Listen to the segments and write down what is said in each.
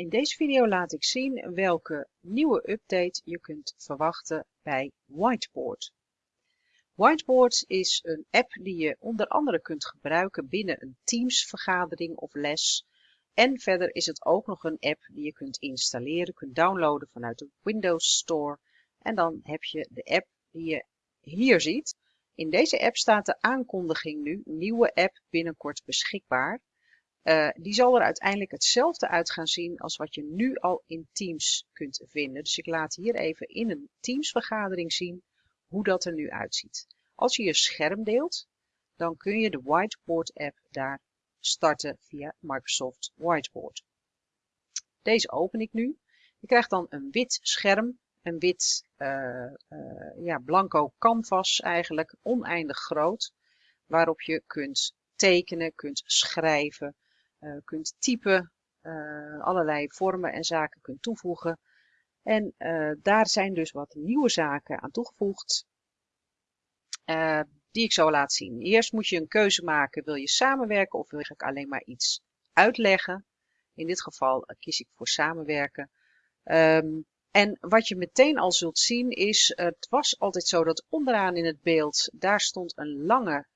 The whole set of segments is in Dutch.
In deze video laat ik zien welke nieuwe update je kunt verwachten bij Whiteboard. Whiteboard is een app die je onder andere kunt gebruiken binnen een Teams vergadering of les. En verder is het ook nog een app die je kunt installeren, kunt downloaden vanuit de Windows Store. En dan heb je de app die je hier ziet. In deze app staat de aankondiging nu, nieuwe app binnenkort beschikbaar. Uh, die zal er uiteindelijk hetzelfde uit gaan zien als wat je nu al in Teams kunt vinden. Dus ik laat hier even in een Teams vergadering zien hoe dat er nu uitziet. Als je je scherm deelt, dan kun je de Whiteboard app daar starten via Microsoft Whiteboard. Deze open ik nu. Je krijgt dan een wit scherm, een wit uh, uh, ja, blanco canvas eigenlijk, oneindig groot, waarop je kunt tekenen, kunt schrijven, kunt typen, uh, allerlei vormen en zaken kunt toevoegen. En uh, daar zijn dus wat nieuwe zaken aan toegevoegd, die ik zo laat zien. Eerst moet je een keuze maken, wil je samenwerken of wil ik alleen maar iets uitleggen. In dit geval kies ik voor samenwerken. Um, en wat je meteen al zult zien is, het was altijd zo dat onderaan in het beeld, daar stond een lange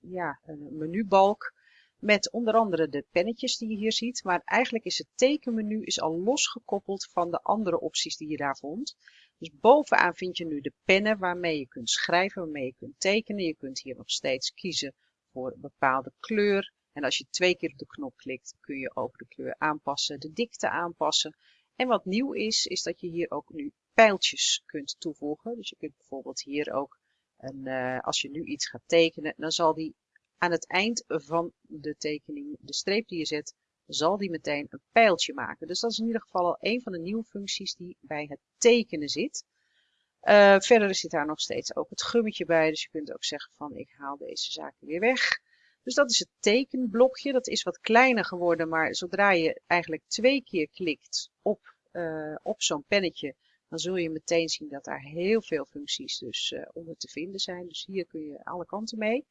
ja, een menubalk met onder andere de pennetjes die je hier ziet. Maar eigenlijk is het tekenmenu is al losgekoppeld van de andere opties die je daar vond. Dus bovenaan vind je nu de pennen waarmee je kunt schrijven, waarmee je kunt tekenen. Je kunt hier nog steeds kiezen voor een bepaalde kleur. En als je twee keer op de knop klikt, kun je ook de kleur aanpassen, de dikte aanpassen. En wat nieuw is, is dat je hier ook nu pijltjes kunt toevoegen. Dus je kunt bijvoorbeeld hier ook, een, uh, als je nu iets gaat tekenen, dan zal die aan het eind van de tekening, de streep die je zet, zal die meteen een pijltje maken. Dus dat is in ieder geval al een van de nieuwe functies die bij het tekenen zit. Uh, verder zit daar nog steeds ook het gummetje bij, dus je kunt ook zeggen van ik haal deze zaken weer weg. Dus dat is het tekenblokje, dat is wat kleiner geworden, maar zodra je eigenlijk twee keer klikt op, uh, op zo'n pennetje, dan zul je meteen zien dat daar heel veel functies dus uh, onder te vinden zijn. Dus hier kun je alle kanten mee.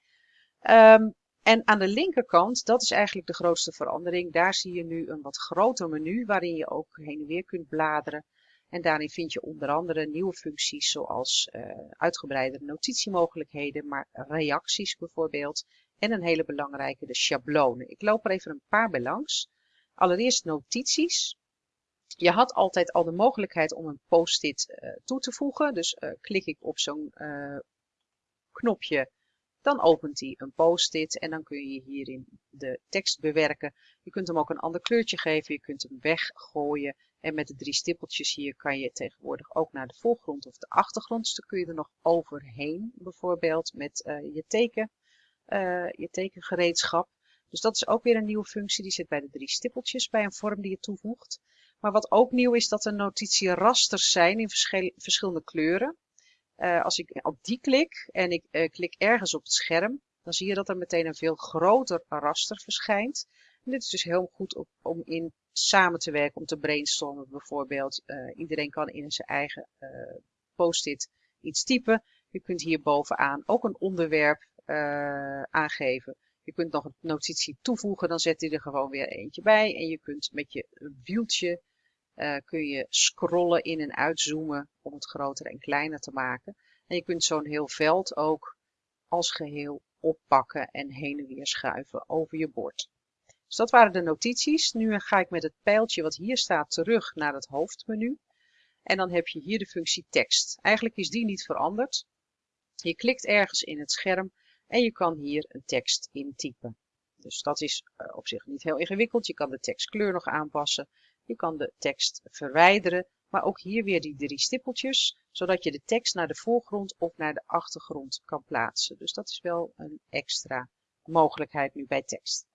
Um, en aan de linkerkant, dat is eigenlijk de grootste verandering. Daar zie je nu een wat groter menu waarin je ook heen en weer kunt bladeren. En daarin vind je onder andere nieuwe functies zoals uh, uitgebreide notitiemogelijkheden, maar reacties bijvoorbeeld. En een hele belangrijke, de schablonen. Ik loop er even een paar bij langs. Allereerst notities. Je had altijd al de mogelijkheid om een post-it uh, toe te voegen. Dus uh, klik ik op zo'n knopje dan opent hij een post-it en dan kun je hierin de tekst bewerken. Je kunt hem ook een ander kleurtje geven, je kunt hem weggooien. En met de drie stippeltjes hier kan je tegenwoordig ook naar de voorgrond of de achtergrond. Dus dan kun je er nog overheen, bijvoorbeeld met uh, je, teken, uh, je tekengereedschap. Dus dat is ook weer een nieuwe functie, die zit bij de drie stippeltjes bij een vorm die je toevoegt. Maar wat ook nieuw is, dat er notitierasters zijn in verschillende kleuren. Uh, als ik op die klik en ik uh, klik ergens op het scherm, dan zie je dat er meteen een veel groter raster verschijnt. Dit is dus heel goed om in samen te werken, om te brainstormen bijvoorbeeld. Uh, iedereen kan in zijn eigen post-it iets typen. Je kunt hier bovenaan ook een onderwerp aangeven. Je kunt nog een notitie toevoegen, dan zet hij er gewoon weer eentje bij. En je kunt met je wieltje uh, kun je scrollen in en uitzoomen om het groter en kleiner te maken. En je kunt zo'n heel veld ook als geheel oppakken en heen en weer schuiven over je bord. Dus dat waren de notities. Nu ga ik met het pijltje wat hier staat terug naar het hoofdmenu. En dan heb je hier de functie tekst. Eigenlijk is die niet veranderd. Je klikt ergens in het scherm en je kan hier een tekst intypen. Dus dat is uh, op zich niet heel ingewikkeld. Je kan de tekstkleur nog aanpassen. Je kan de tekst verwijderen, maar ook hier weer die drie stippeltjes, zodat je de tekst naar de voorgrond of naar de achtergrond kan plaatsen. Dus dat is wel een extra mogelijkheid nu bij tekst.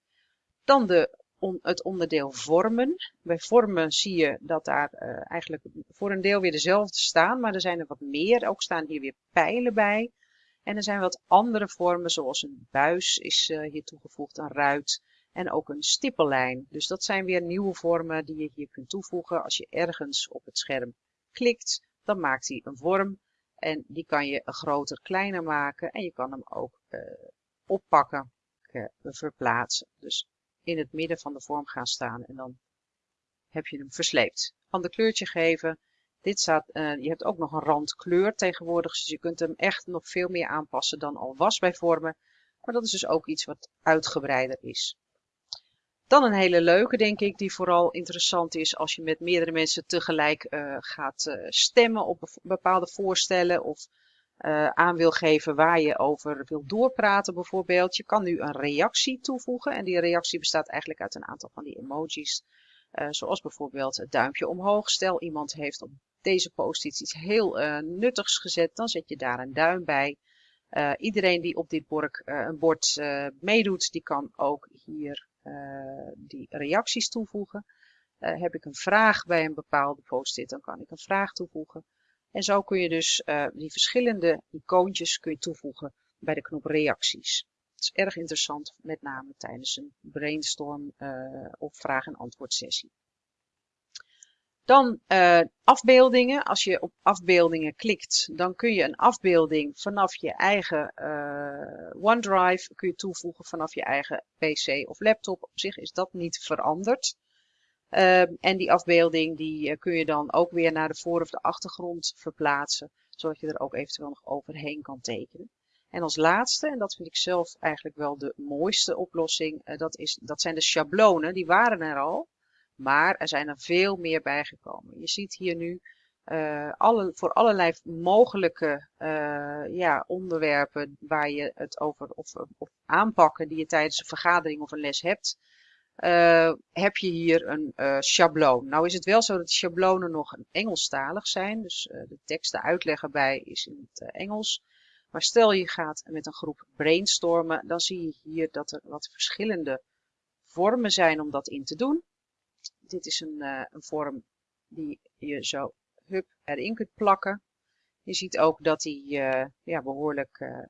Dan de, het onderdeel vormen. Bij vormen zie je dat daar uh, eigenlijk voor een deel weer dezelfde staan, maar er zijn er wat meer. Ook staan hier weer pijlen bij. En er zijn wat andere vormen, zoals een buis is uh, hier toegevoegd, een ruit en ook een stippellijn. Dus dat zijn weer nieuwe vormen die je hier kunt toevoegen. Als je ergens op het scherm klikt, dan maakt hij een vorm en die kan je groter, kleiner maken en je kan hem ook uh, oppakken, uh, verplaatsen. Dus in het midden van de vorm gaan staan en dan heb je hem versleept. Ander kleurtje geven. Dit staat, uh, je hebt ook nog een randkleur tegenwoordig, dus je kunt hem echt nog veel meer aanpassen dan al was bij vormen. Maar dat is dus ook iets wat uitgebreider is. Dan een hele leuke, denk ik, die vooral interessant is als je met meerdere mensen tegelijk uh, gaat uh, stemmen op bepaalde voorstellen of uh, aan wil geven waar je over wil doorpraten bijvoorbeeld. Je kan nu een reactie toevoegen en die reactie bestaat eigenlijk uit een aantal van die emojis. zoals bijvoorbeeld het duimpje omhoog. Stel iemand heeft op deze post iets, iets heel nuttigs gezet, dan zet je daar een duim bij. Iedereen die op dit bord, uh, een bord meedoet, die kan ook hier die reacties toevoegen. heb ik een vraag bij een bepaalde post-it, dan kan ik een vraag toevoegen. En zo kun je dus die verschillende icoontjes kun je toevoegen bij de knop reacties. Het is erg interessant, met name tijdens een brainstorm of vraag- en antwoord sessie. Dan uh, afbeeldingen. Als je op afbeeldingen klikt, dan kun je een afbeelding vanaf je eigen uh, OneDrive kun je toevoegen vanaf je eigen PC of laptop. Op zich is dat niet veranderd. Uh, en die afbeelding die kun je dan ook weer naar de voor- of de achtergrond verplaatsen, zodat je er ook eventueel nog overheen kan tekenen. En als laatste, en dat vind ik zelf eigenlijk wel de mooiste oplossing, dat, is, dat zijn de schablonen. Die waren er al. Maar er zijn er veel meer bijgekomen. Je ziet hier nu uh, alle, voor allerlei mogelijke uh, ja, onderwerpen waar je het over of, of, aanpakken die je tijdens een vergadering of een les hebt, uh, heb je hier een schabloon. Nou is het wel zo dat de schablonen nog Engelstalig zijn, dus de tekst, de uitleg erbij is in het Engels. Maar stel je gaat met een groep brainstormen, dan zie je hier dat er wat verschillende vormen zijn om dat in te doen dit is een, uh, een vorm die je zo hup erin kunt plakken. Je ziet ook dat die uh, ja, behoorlijk uh,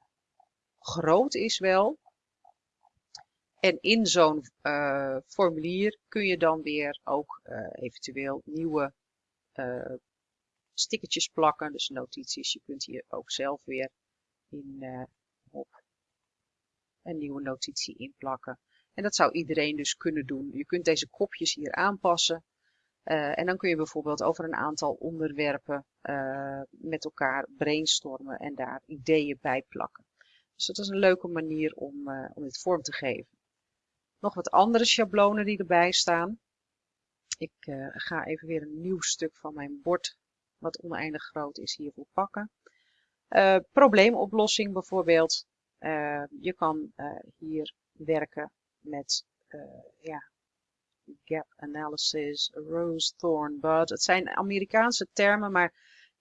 groot is wel. En in zo'n formulier kun je dan weer ook eventueel nieuwe stickertjes plakken. Dus notities. Je kunt hier ook zelf weer in, op een nieuwe notitie inplakken. En dat zou iedereen dus kunnen doen. Je kunt deze kopjes hier aanpassen. Uh, en dan kun je bijvoorbeeld over een aantal onderwerpen uh, met elkaar brainstormen en daar ideeën bij plakken. Dus dat is een leuke manier om, uh, om dit vorm te geven. Nog wat andere schablonen die erbij staan. Ik ga even weer een nieuw stuk van mijn bord, wat oneindig groot is, hiervoor pakken. probleemoplossing bijvoorbeeld. je kan hier werken met uh, ja, gap analysis, rose thorn bud. Het zijn Amerikaanse termen, maar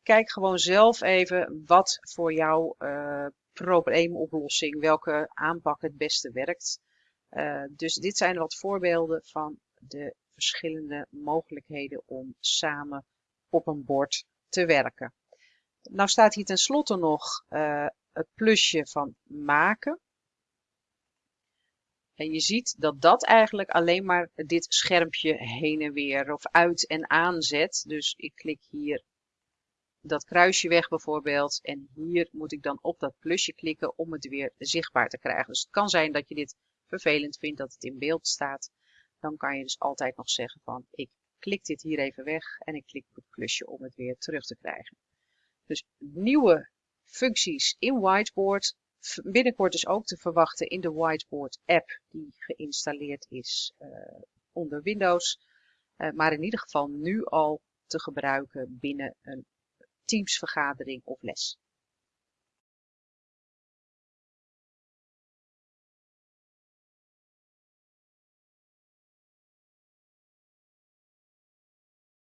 kijk gewoon zelf even wat voor jouw uh, probleemoplossing, welke aanpak het beste werkt. Uh, dus dit zijn wat voorbeelden van de verschillende mogelijkheden om samen op een bord te werken. Nou staat hier tenslotte nog uh, het plusje van maken. En je ziet dat dat eigenlijk alleen maar dit schermpje heen en weer of uit en aan zet. Dus ik klik hier dat kruisje weg bijvoorbeeld. En hier moet ik dan op dat plusje klikken om het weer zichtbaar te krijgen. Dus het kan zijn dat je dit vervelend vindt dat het in beeld staat. Dan kan je dus altijd nog zeggen van ik klik dit hier even weg en ik klik op het plusje om het weer terug te krijgen. Dus nieuwe functies in Whiteboard binnenkort is ook te verwachten in de Whiteboard app die geïnstalleerd is uh, onder Windows. Uh, maar in ieder geval nu al te gebruiken binnen een Teams vergadering of les.